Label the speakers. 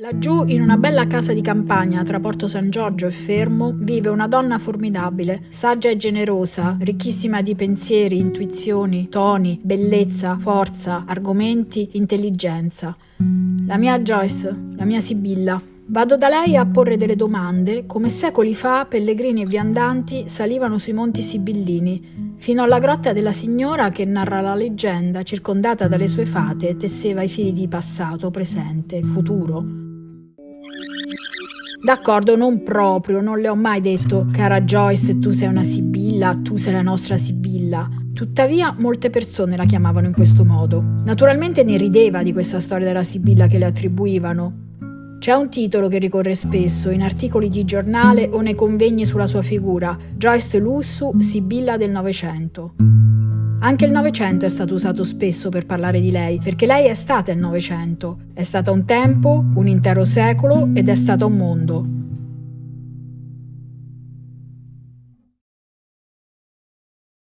Speaker 1: Laggiù, in una bella casa di campagna tra Porto San Giorgio e Fermo, vive una donna formidabile, saggia e generosa, ricchissima di pensieri, intuizioni, toni, bellezza, forza, argomenti, intelligenza. La mia Joyce, la mia Sibilla. Vado da lei a porre delle domande, come secoli fa pellegrini e viandanti salivano sui monti sibillini, fino alla grotta della signora che narra la leggenda, circondata dalle sue fate, tesseva i fili di passato, presente, futuro. D'accordo, non proprio, non le ho mai detto, cara Joyce, tu sei una Sibilla, tu sei la nostra Sibilla. Tuttavia, molte persone la chiamavano in questo modo. Naturalmente ne rideva di questa storia della Sibilla che le attribuivano. C'è un titolo che ricorre spesso in articoli di giornale o nei convegni sulla sua figura, Joyce Lussu, Sibilla del Novecento. Anche il Novecento è stato usato spesso per parlare di lei, perché lei è stata il Novecento. È stata un tempo, un intero secolo ed è stata un mondo.